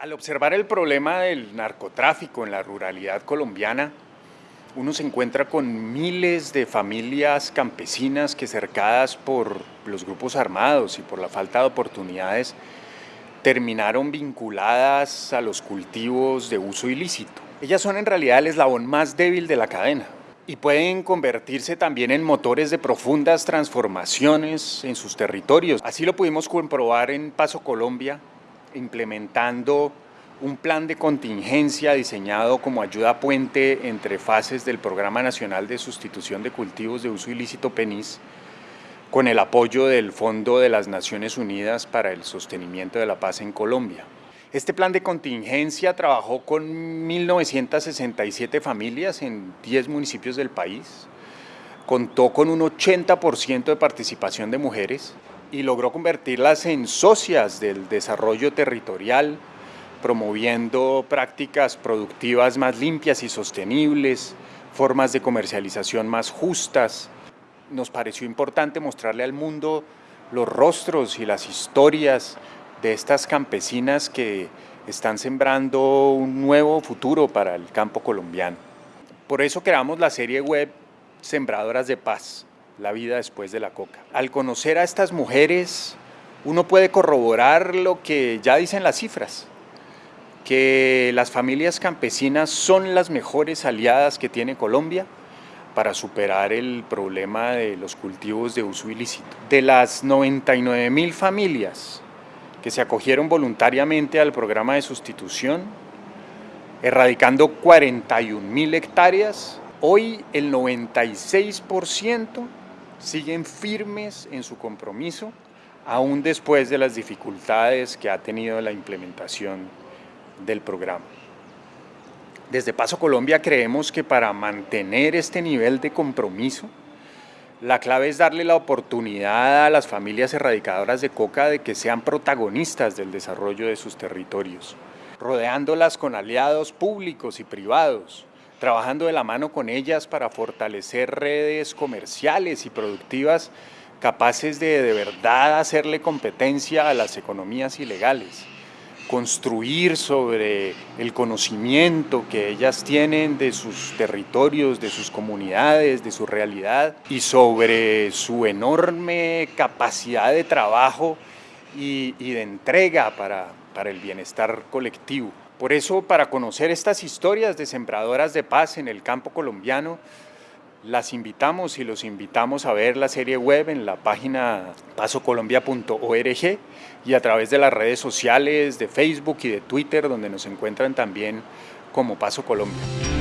Al observar el problema del narcotráfico en la ruralidad colombiana, uno se encuentra con miles de familias campesinas que cercadas por los grupos armados y por la falta de oportunidades terminaron vinculadas a los cultivos de uso ilícito. Ellas son en realidad el eslabón más débil de la cadena y pueden convertirse también en motores de profundas transformaciones en sus territorios. Así lo pudimos comprobar en Paso Colombia, implementando un plan de contingencia diseñado como ayuda puente entre fases del Programa Nacional de Sustitución de Cultivos de Uso Ilícito PENIS con el apoyo del Fondo de las Naciones Unidas para el Sostenimiento de la Paz en Colombia. Este plan de contingencia trabajó con 1.967 familias en 10 municipios del país, contó con un 80% de participación de mujeres y logró convertirlas en socias del desarrollo territorial, promoviendo prácticas productivas más limpias y sostenibles, formas de comercialización más justas. Nos pareció importante mostrarle al mundo los rostros y las historias de estas campesinas que están sembrando un nuevo futuro para el campo colombiano. Por eso creamos la serie web Sembradoras de Paz, la vida después de la coca. Al conocer a estas mujeres, uno puede corroborar lo que ya dicen las cifras, que las familias campesinas son las mejores aliadas que tiene Colombia para superar el problema de los cultivos de uso ilícito. De las 99 mil familias que se acogieron voluntariamente al programa de sustitución, erradicando 41 mil hectáreas, hoy el 96% siguen firmes en su compromiso, aún después de las dificultades que ha tenido la implementación del programa. Desde Paso Colombia creemos que para mantener este nivel de compromiso, la clave es darle la oportunidad a las familias erradicadoras de coca de que sean protagonistas del desarrollo de sus territorios, rodeándolas con aliados públicos y privados, trabajando de la mano con ellas para fortalecer redes comerciales y productivas capaces de de verdad hacerle competencia a las economías ilegales construir sobre el conocimiento que ellas tienen de sus territorios, de sus comunidades, de su realidad y sobre su enorme capacidad de trabajo y, de entrega para, para el bienestar colectivo. Por eso, para conocer estas historias de sembradoras de paz en el campo colombiano, las invitamos y los invitamos a ver la serie web en la página pasocolombia.org y a través de las redes sociales de Facebook y de Twitter donde nos encuentran también como Paso Colombia.